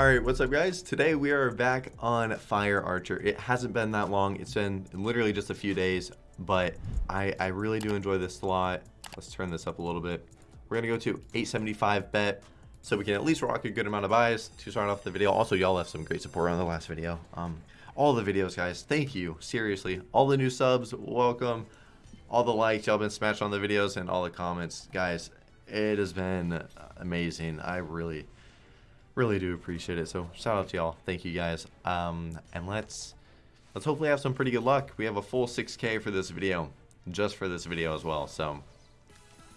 Alright, what's up guys? Today we are back on Fire Archer. It hasn't been that long. It's been literally just a few days, but I, I really do enjoy this slot. Let's turn this up a little bit. We're to go to 875 bet so we can at least rock a good amount of buys to start off the video. Also, y'all left some great support on the last video. Um, all the videos, guys. Thank you. Seriously. All the new subs, welcome. All the likes y'all been smashed on the videos and all the comments. Guys, it has been amazing. I really really do appreciate it. So shout out to y'all. Thank you guys. Um, and let's let's hopefully have some pretty good luck. We have a full 6K for this video, just for this video as well. So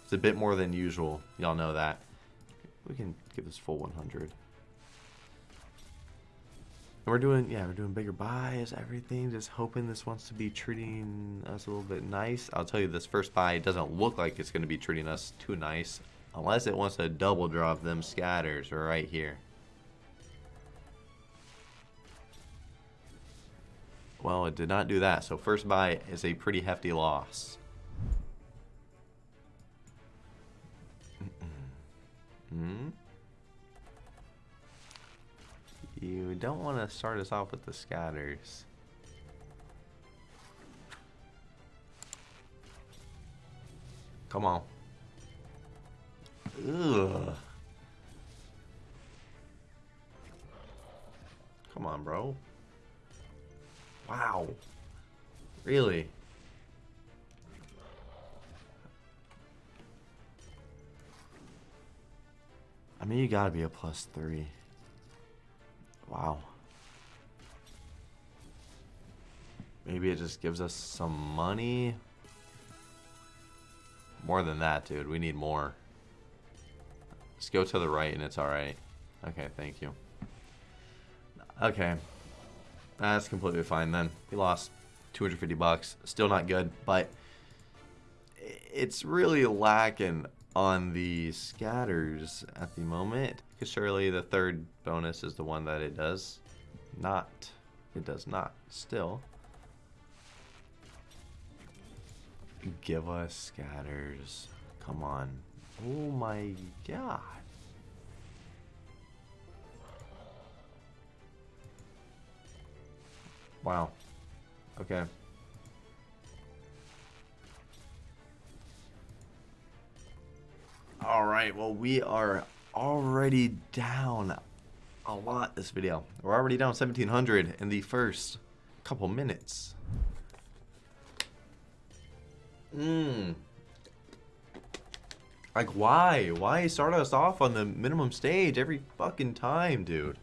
it's a bit more than usual. Y'all know that. We can give this full 100. And we're doing, yeah, we're doing bigger buys, everything. Just hoping this wants to be treating us a little bit nice. I'll tell you, this first buy doesn't look like it's going to be treating us too nice. Unless it wants to double drop them scatters right here. Well, it did not do that. So first buy is a pretty hefty loss. Hmm? You don't want to start us off with the scatters. Come on. Ugh. Come on, bro. Wow. Really? I mean, you gotta be a plus three. Wow. Maybe it just gives us some money. More than that, dude. We need more. Just go to the right and it's alright. Okay, thank you. Okay. That's completely fine then. We lost 250 bucks. Still not good, but it's really lacking on the scatters at the moment. Because surely the third bonus is the one that it does not. It does not. Still. Give us scatters. Come on. Oh my god. Wow. Okay. Alright, well we are already down a lot this video. We're already down 1700 in the first couple minutes. Mmm. Like, why? Why start us off on the minimum stage every fucking time, dude?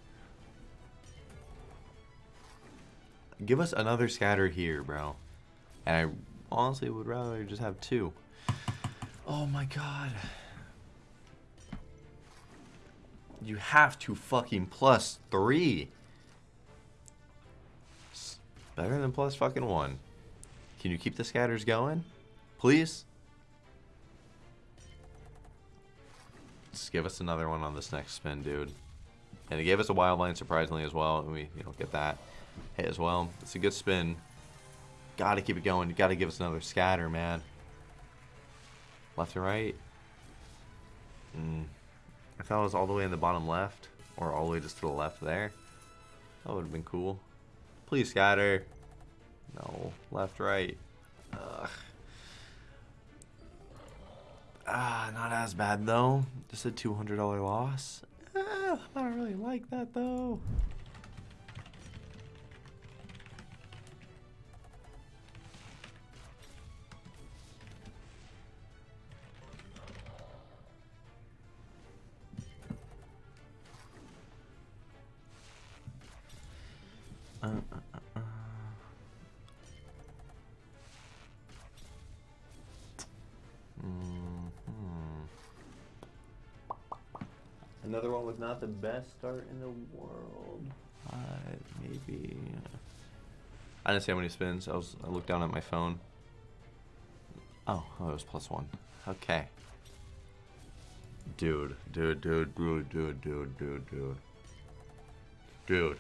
Give us another scatter here, bro. And I honestly would rather just have two. Oh my god. You have to fucking plus three. It's better than plus fucking one. Can you keep the scatters going? Please? Give us another one on this next spin, dude. And it gave us a wild line surprisingly as well. And we, you know, get that hit as well. It's a good spin. Gotta keep it going. You gotta give us another scatter, man. Left and right. Mm. If that was all the way in the bottom left, or all the way just to the left there, that would have been cool. Please scatter. No. Left, right. Ah, not as bad though. Just a $200 loss. Ah, I don't really like that though. Not the best start in the world. Uh, maybe. I didn't see how many spins. I was. I looked down at my phone. Oh, oh, it was plus one. Okay. Dude, dude, dude, dude, dude, dude, dude, dude. Dude.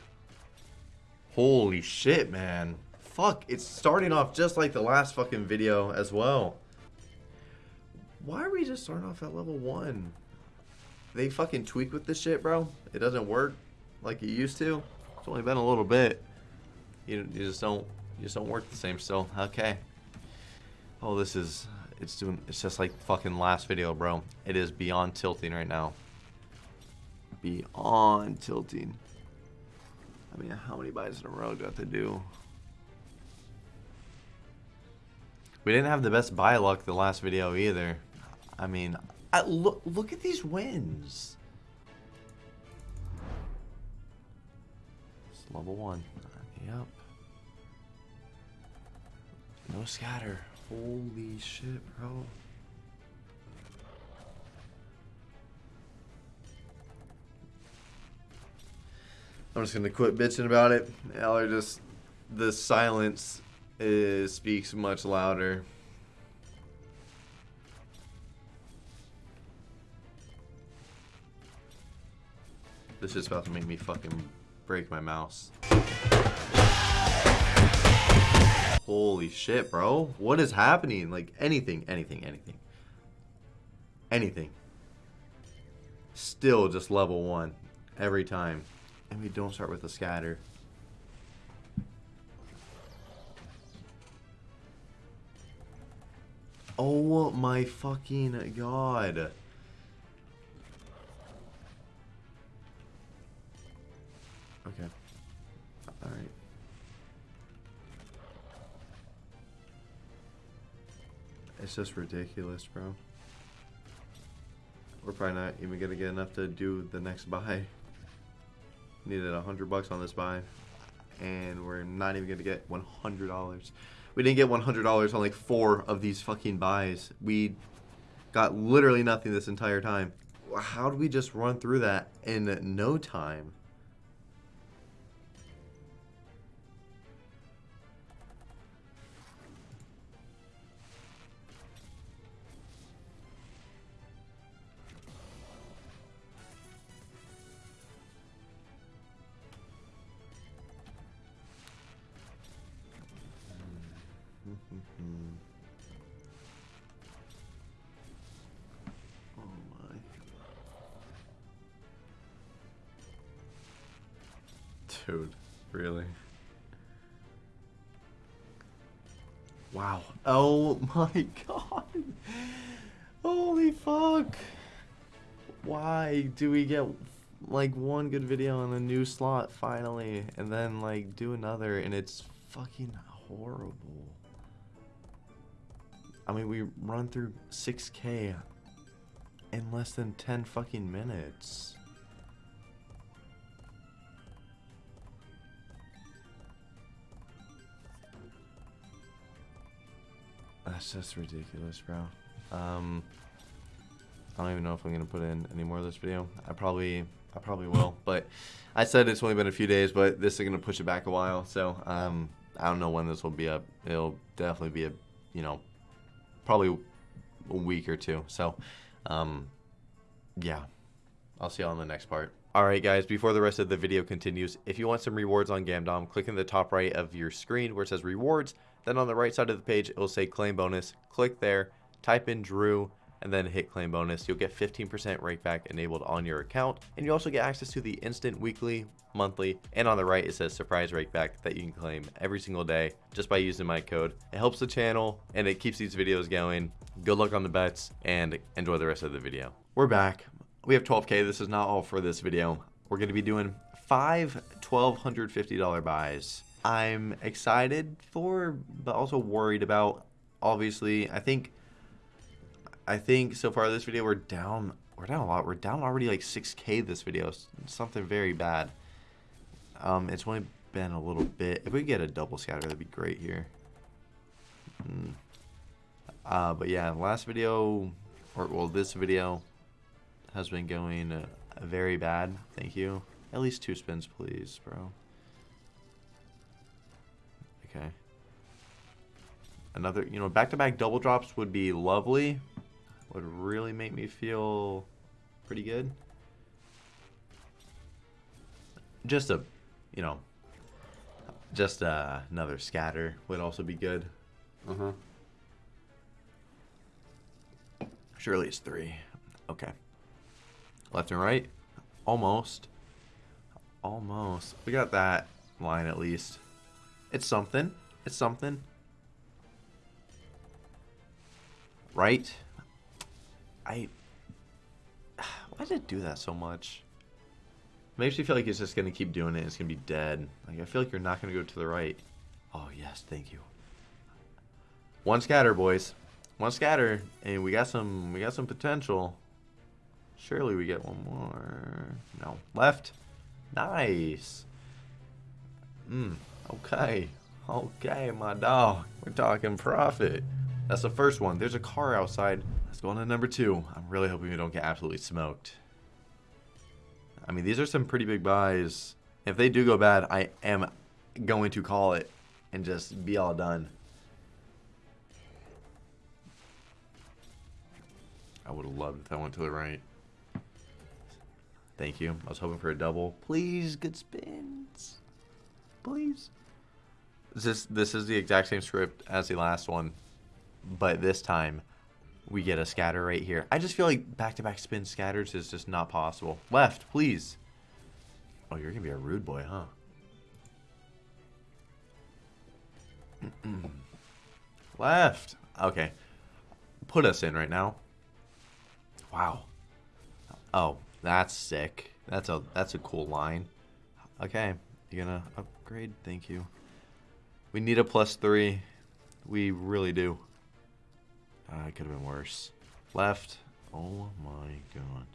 Holy shit, man. Fuck, it's starting off just like the last fucking video as well. Why are we just starting off at level 1? They fucking tweak with this shit, bro. It doesn't work. like it used to. It's only been a little bit. You, you just don't you just don't work the same still. Okay. Oh, this is it's doing it's just like fucking last video, bro. It is beyond tilting right now. Beyond tilting. I mean, how many buys in a row do I have to do? We didn't have the best buy luck the last video either. I mean, I, look look at these wins. It's level one. Yep. No scatter. Holy shit, bro. I'm just gonna quit bitching about it. Are just the silence is speaks much louder. This is about to make me fucking break my mouse. Holy shit, bro. What is happening? Like anything, anything, anything. Anything. Still just level one every time. And we don't start with a scatter. Oh my fucking god. Okay. Alright. It's just ridiculous, bro. We're probably not even gonna get enough to do the next buy. Needed a hundred bucks on this buy, and we're not even gonna get one hundred dollars. We didn't get one hundred dollars on like four of these fucking buys. We got literally nothing this entire time. How did we just run through that in no time? My god. Holy fuck. Why do we get like one good video on a new slot finally and then like do another and it's fucking horrible. I mean, we run through 6k in less than 10 fucking minutes. That's just ridiculous, bro. Um, I don't even know if I'm gonna put in any more of this video. I probably, I probably will. But I said it's only been a few days, but this is gonna push it back a while. So um, I don't know when this will be up. It'll definitely be a, you know, probably a week or two. So, um, yeah, I'll see y'all in the next part. Alright guys, before the rest of the video continues, if you want some rewards on Gamdom, click in the top right of your screen where it says rewards, then on the right side of the page, it will say claim bonus. Click there, type in Drew, and then hit claim bonus. You'll get 15% rakeback enabled on your account, and you also get access to the instant weekly, monthly, and on the right it says surprise rakeback that you can claim every single day just by using my code. It helps the channel and it keeps these videos going. Good luck on the bets and enjoy the rest of the video. We're back. We have 12k. This is not all for this video. We're going to be doing five $1,250 buys. I'm excited for, but also worried about. Obviously, I think I think so far this video we're down we're down a lot. We're down already like 6k this video. Something very bad. Um, it's only been a little bit. If we get a double scatter, that'd be great here. Mm. Uh, but yeah, last video, or well, this video has been going uh, very bad. Thank you. At least two spins, please, bro. Okay. Another, you know, back-to-back -back double drops would be lovely. Would really make me feel pretty good. Just a, you know, just uh, another scatter would also be good. Uh-huh. Surely it's three. Okay. Left and right. Almost. Almost. We got that line at least. It's something. It's something. Right? I... Why did it do that so much? Makes me feel like it's just going to keep doing it. It's going to be dead. Like, I feel like you're not going to go to the right. Oh, yes. Thank you. One scatter, boys. One scatter. And we got some, we got some potential. Surely we get one more. No. Left. Nice. Hmm. Okay. Okay, my dog. We're talking profit. That's the first one. There's a car outside. Let's go on to number two. I'm really hoping we don't get absolutely smoked. I mean, these are some pretty big buys. If they do go bad, I am going to call it and just be all done. I would have loved if that went to the right. Thank you. I was hoping for a double. Please, good spins. Please. This this is the exact same script as the last one, but this time we get a scatter right here. I just feel like back-to-back -back spin scatters is just not possible. Left, please. Oh, you're gonna be a rude boy, huh? Left. Okay. Put us in right now. Wow. Oh, that's sick. That's a that's a cool line. Okay, you're gonna upgrade? Thank you. We need a plus three. We really do. Uh, it could have been worse. Left. Oh my god.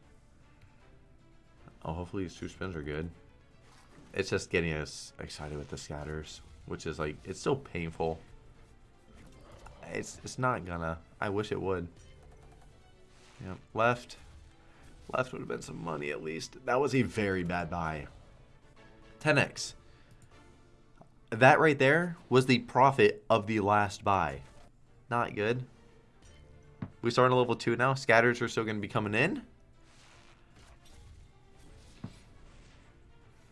Oh, hopefully these two spins are good. It's just getting us excited with the scatters, which is like, it's so painful. It's, it's not gonna. I wish it would. Yep, left. Left would have been some money at least. That was a very bad buy. 10x. That right there was the profit of the last buy. Not good. We start on level 2 now. Scatters are still going to be coming in.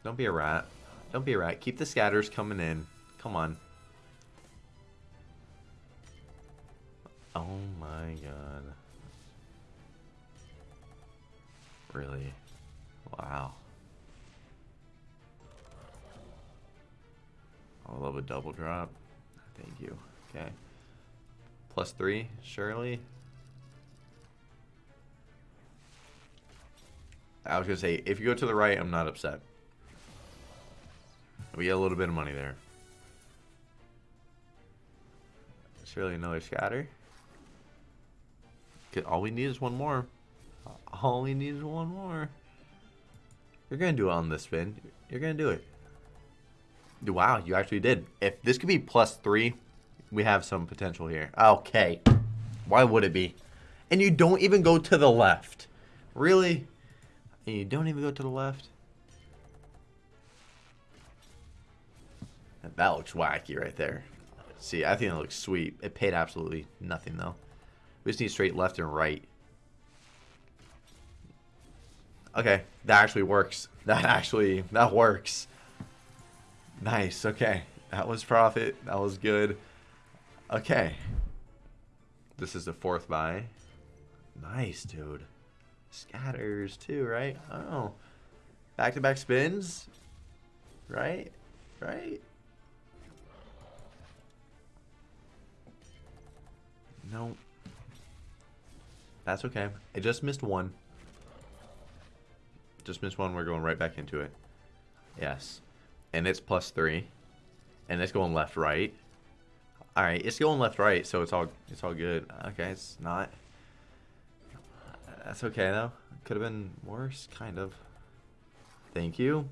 Don't be a rat. Don't be a rat. Keep the scatters coming in. Come on. Oh my god. Really? Wow. I love a double drop. Thank you. Okay. Plus three, surely. I was going to say, if you go to the right, I'm not upset. We get a little bit of money there. Surely another scatter. All we need is one more. All we need is one more. You're going to do it on this spin. You're going to do it. Wow, you actually did. If this could be plus three, we have some potential here. Okay. Why would it be? And you don't even go to the left. Really? And you don't even go to the left? That looks wacky right there. See, I think it looks sweet. It paid absolutely nothing, though. We just need straight left and right. Okay, that actually works. That actually, that works. Nice, okay. That was profit. That was good. Okay. This is the fourth buy. Nice, dude. Scatters, too, right? Oh. Back-to-back -back spins? Right? Right? No. That's okay. I just missed one. Just missed one. We're going right back into it. Yes. And it's plus three. And it's going left, right. All right, it's going left, right, so it's all it's all good. Okay, it's not. That's okay though. Could have been worse, kind of. Thank you.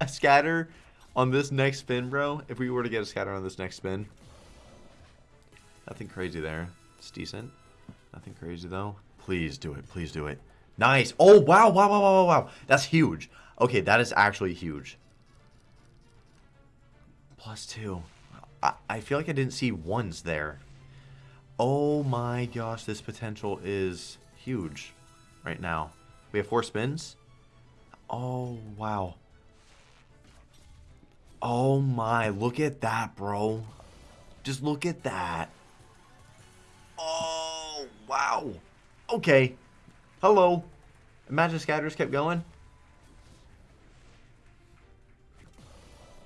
A scatter on this next spin, bro. If we were to get a scatter on this next spin, nothing crazy there. It's decent. Nothing crazy though. Please do it. Please do it. Nice. Oh, wow, wow, wow, wow, wow. That's huge. Okay, that is actually huge. Plus two. I, I feel like I didn't see ones there. Oh my gosh, this potential is huge right now. We have four spins. Oh, wow. Oh my, look at that, bro. Just look at that. Oh, wow. Okay. Hello. Imagine scatters kept going.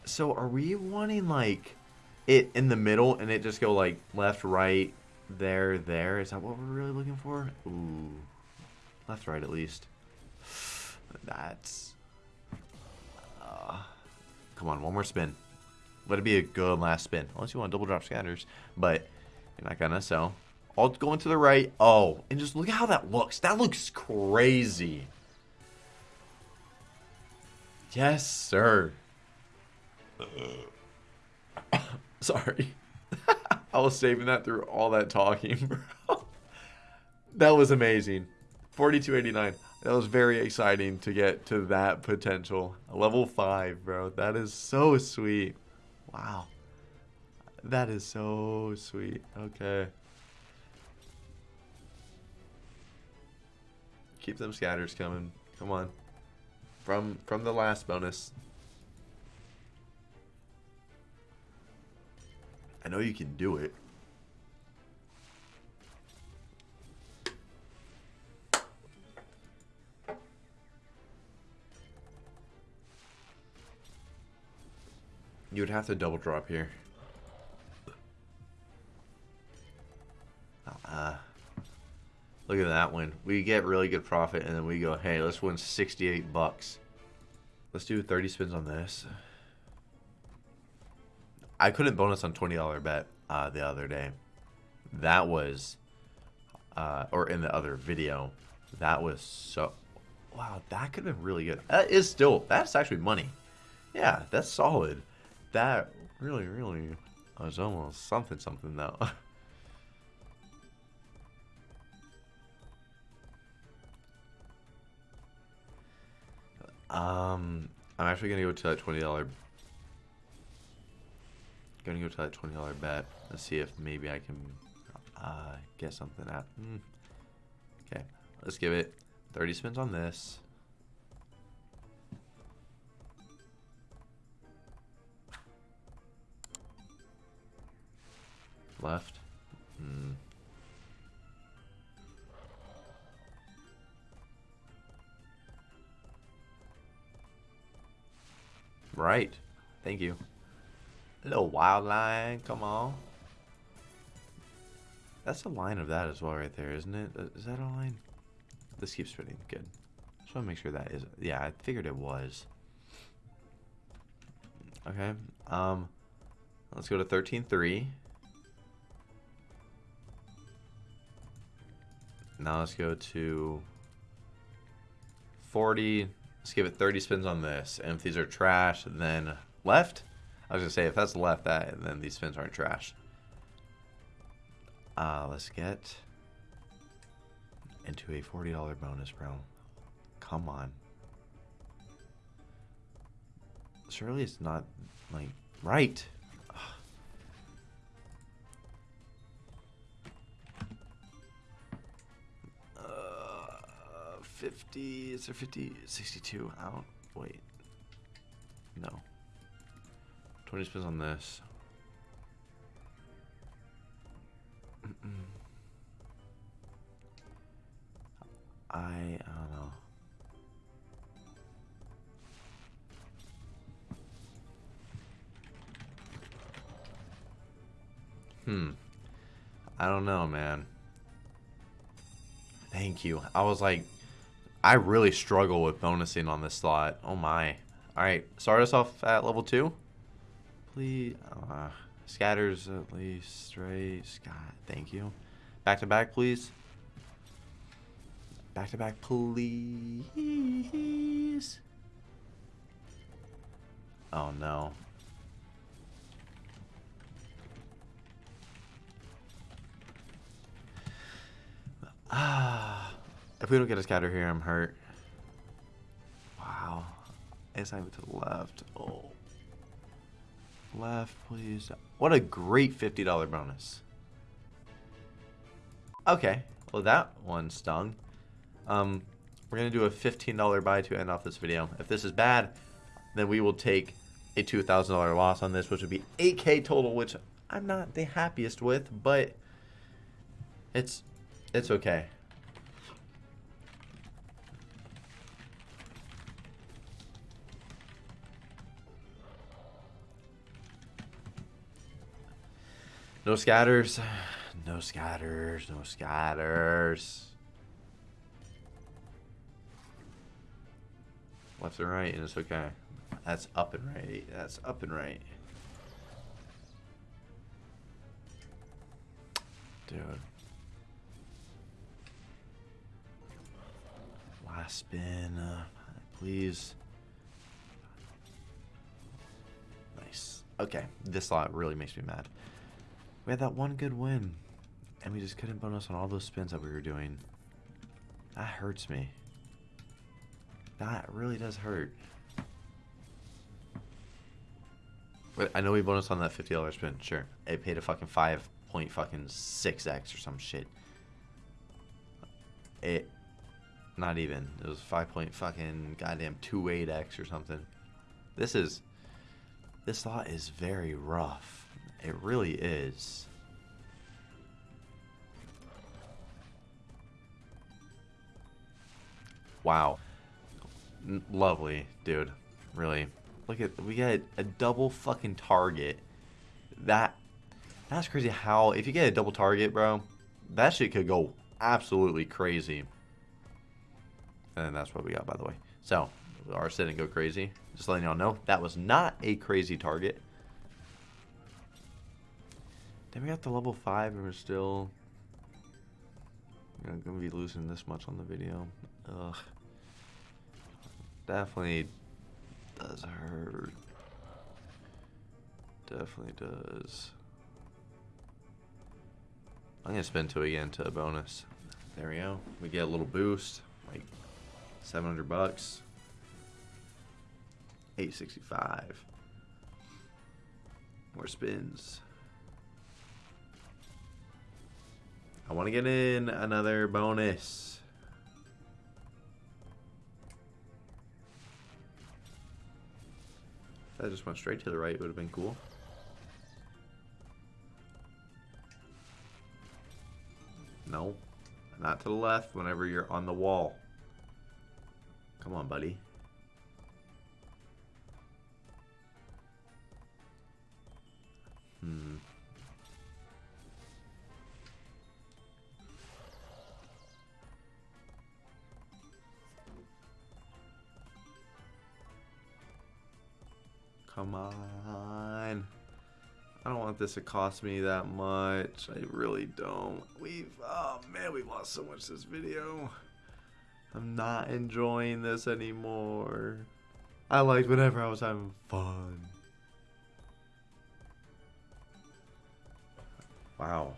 So are we wanting like it in the middle and it just go like left, right, there, there? Is that what we're really looking for? Ooh. Left, right at least. That's... Uh, come on, one more spin. Let it be a good last spin. Unless you want double drop scatters. But you're not gonna, so... All going to the right. Oh, and just look at how that looks. That looks crazy. Yes, sir. Sorry. I was saving that through all that talking, bro. that was amazing. 4289. That was very exciting to get to that potential. Level 5, bro. That is so sweet. Wow. That is so sweet. Okay. Keep them scatters coming. Come on. From from the last bonus. I know you can do it. You would have to double drop here. Uh, look at that one. We get really good profit, and then we go, hey, let's win 68 bucks. Let's do 30 spins on this. I couldn't bonus on $20 bet uh, the other day. That was, uh, or in the other video, that was so, wow, that could have been really good. That is still, that's actually money. Yeah, that's solid. That really, really was almost something, something though. um, I'm actually gonna go to that twenty dollar. Gonna go to that twenty dollar bet. Let's see if maybe I can uh, get something out. Mm. Okay, let's give it thirty spins on this. Left. Hmm. Right. Thank you. Little wild line. Come on. That's a line of that as well right there, isn't it? Is that a line? This keeps spinning. Good. Just want to make sure that is... Yeah, I figured it was. Okay. Um, let's go to 13.3. Now let's go to 40. Let's give it 30 spins on this. And if these are trash, then left. I was going to say, if that's left, that then these spins aren't trash. Uh, let's get into a $40 bonus, bro. Come on. Surely it's not, like, right. 50, is there 50, 62 out? Wait. No. 20 spins on this. I, I don't know. Hmm. I don't know, man. Thank you. I was like, I really struggle with bonusing on this slot. Oh my. Alright, start us off at level 2. Please. Uh, scatters at least. Straight. Scott, thank you. Back to back, please. Back to back, please. Oh no. Ah. If we don't get a scatter here, I'm hurt. Wow. It's not even to the left. Oh. Left, please. What a great $50 bonus. Okay. Well, that one stung. Um, we're going to do a $15 buy to end off this video. If this is bad, then we will take a $2,000 loss on this, which would be 8K total, which I'm not the happiest with, but it's it's okay. No scatters. No scatters. No scatters. Left and right, and it's okay. That's up and right. That's up and right. Dude. Last spin. Uh, please. Nice. Okay. This lot really makes me mad. We had that one good win. And we just couldn't bonus on all those spins that we were doing. That hurts me. That really does hurt. But I know we bonus on that $50 spin. Sure. It paid a fucking 5 point fucking 6x or some shit. It... Not even. It was 5 point fucking goddamn 28x or something. This is... This lot is very rough. It really is. Wow. N lovely, dude. Really. Look at, we got a double fucking target. That, that's crazy how, if you get a double target, bro, that shit could go absolutely crazy. And that's what we got, by the way. So, ours didn't go crazy. Just letting y'all know, that was not a crazy target. Then we got the level 5 and we're still... Know, gonna be losing this much on the video. Ugh. Definitely does hurt. Definitely does. I'm gonna spin two again to a bonus. There we go. We get a little boost, like 700 bucks. 865. More spins. I want to get in another bonus. If that just went straight to the right, it would have been cool. No. Not to the left whenever you're on the wall. Come on, buddy. Hmm. Come on. I don't want this to cost me that much. I really don't. We've, oh man, we've lost so much this video. I'm not enjoying this anymore. I liked whenever I was having fun. Wow.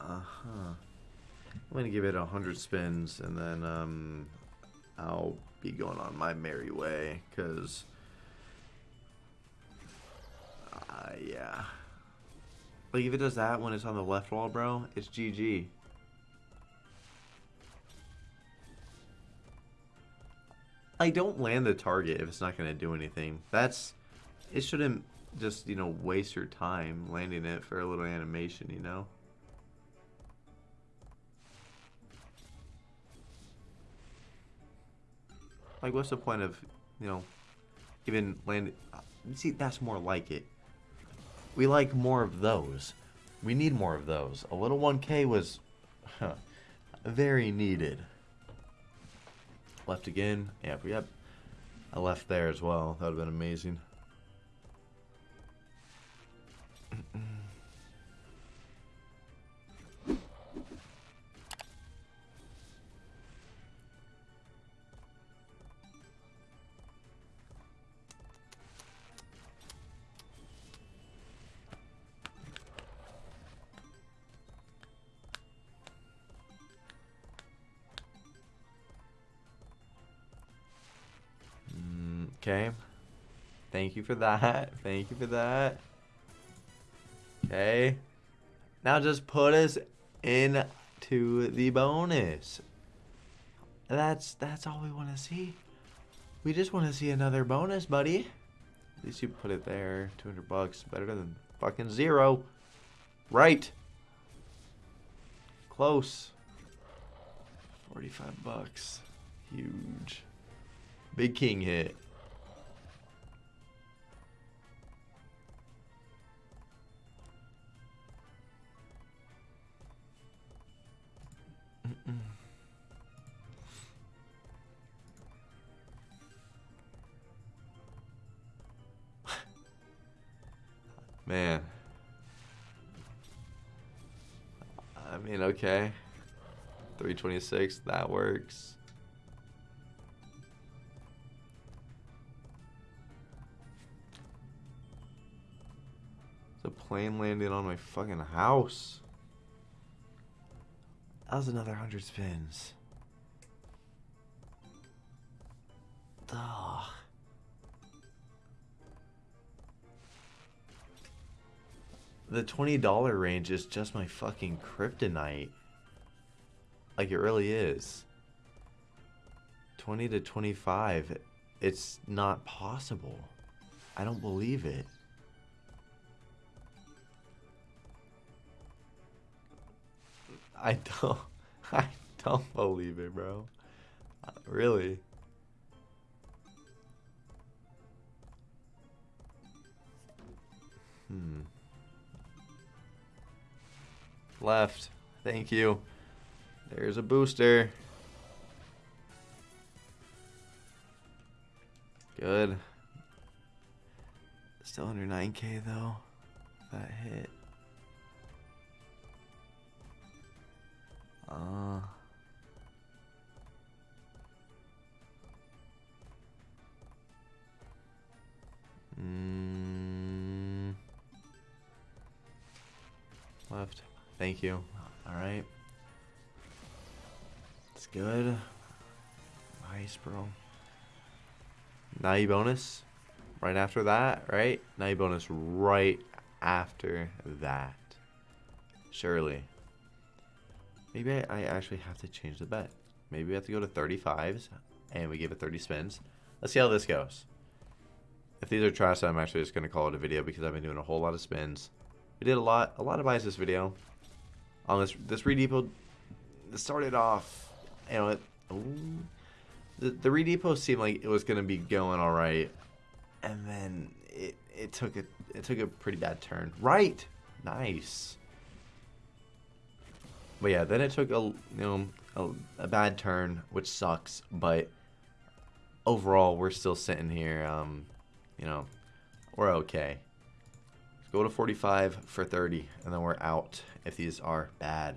Uh-huh. I'm gonna give it a hundred spins and then um, I'll be going on my merry way because uh, yeah. Like if it does that when it's on the left wall bro it's GG I don't land the target if it's not gonna do anything. That's it shouldn't just you know waste your time landing it for a little animation you know Like, what's the point of, you know, even land? See, that's more like it. We like more of those. We need more of those. A little 1K was huh, very needed. Left again. Yeah, yep. I left there as well. That would have been amazing. Okay. Thank you for that. Thank you for that. Okay. Now just put us into the bonus. That's that's all we want to see. We just want to see another bonus, buddy. At least you put it there. 200 bucks. Better than fucking zero. Right. Close. 45 bucks. Huge. Big king hit. Mm. Man. I mean, okay. 326, that works. The plane landed on my fucking house. That was another 100 spins. Ugh. The $20 range is just my fucking kryptonite. Like it really is. 20 to 25. It's not possible. I don't believe it. I don't I don't believe it, bro. Uh, really. Hmm. Left. Thank you. There's a booster. Good. Still under 9k though. That hit. Uh mm, left. Thank you. All right. It's good. Nice, bro. You bonus right after that, right? You bonus right after that. Surely. Maybe I, actually have to change the bet. Maybe we have to go to 35s and we give it 30 spins. Let's see how this goes. If these are trash, I'm actually just going to call it a video because I've been doing a whole lot of spins. We did a lot, a lot of buys this video. On this, this redepot started off, you know, it, ooh, the, the redepot seemed like it was going to be going all right. And then it, it took a, it took a pretty bad turn. Right. Nice. But yeah, then it took a you know a, a, bad turn, which sucks. But overall, we're still sitting here. Um, you know, we're okay. Let's go to 45 for 30, and then we're out if these are bad.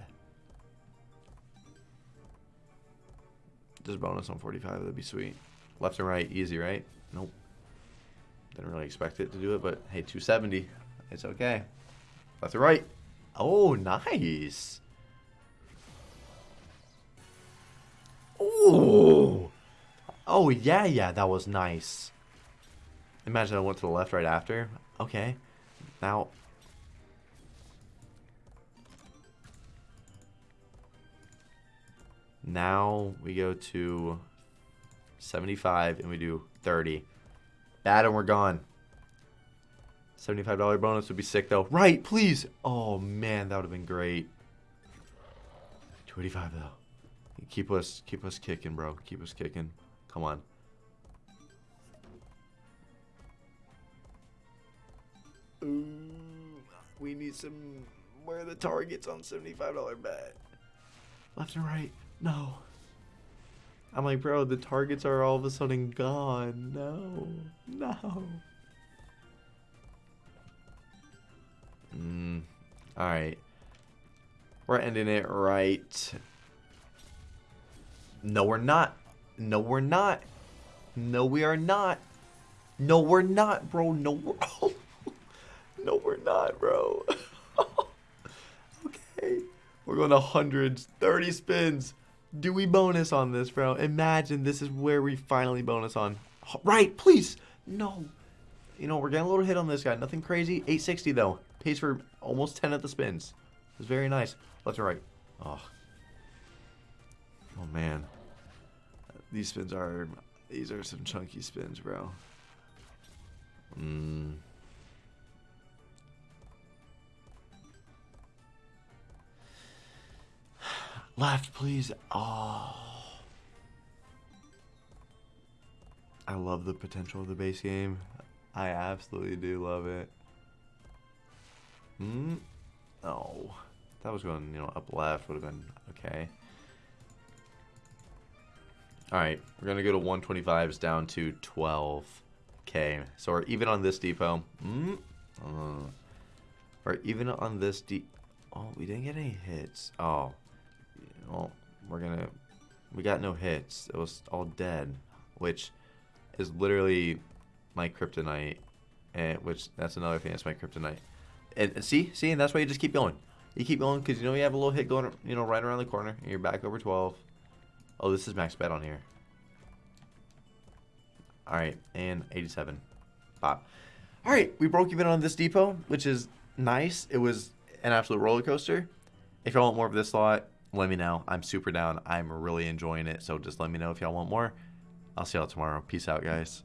Just bonus on 45, that'd be sweet. Left and right, easy, right? Nope. Didn't really expect it to do it, but hey, 270. It's okay. Left and right. Oh, nice. Oh. Oh, yeah, yeah, that was nice. Imagine I went to the left right after. Okay. Now. Now we go to 75 and we do 30. Bad and we're gone. $75 bonus would be sick though. Right, please. Oh man, that would have been great. 285 though. Keep us keep us kicking, bro. Keep us kicking. Come on. Ooh, we need some where are the targets on $75 bet. Left and right. No. I'm like, bro, the targets are all of a sudden gone. No. No. Mm. Alright. We're ending it right no, we're not. No, we're not. No, we are not. No, we're not, bro. No, we're... no, we're not, bro. okay. We're going to hundreds. 30 spins. Do we bonus on this, bro? Imagine this is where we finally bonus on. Right, please. No. You know, we're getting a little hit on this guy. Nothing crazy. 860, though. Pays for almost 10 of the spins. It's very nice. Left and right. Oh, Oh man. These spins are these are some chunky spins, bro. Mm. Left, please. Oh. I love the potential of the base game. I absolutely do love it. Hmm. Oh, that was going, you know, up left would have been okay. All right, we're gonna go to 125s down to 12k. So we're even on this depot. Mm, uh, or even on this de. Oh, we didn't get any hits. Oh, well, we're gonna. We got no hits. It was all dead, which is literally my kryptonite. And which that's another thing. That's my kryptonite. And, and see, see, and that's why you just keep going. You keep going because you know you have a little hit going, you know, right around the corner, and you're back over 12. Oh, this is max bet on here. All right, and 87. Pop. All right, we broke even on this depot, which is nice. It was an absolute roller coaster. If y'all want more of this slot, let me know. I'm super down. I'm really enjoying it. So just let me know if y'all want more. I'll see y'all tomorrow. Peace out, guys.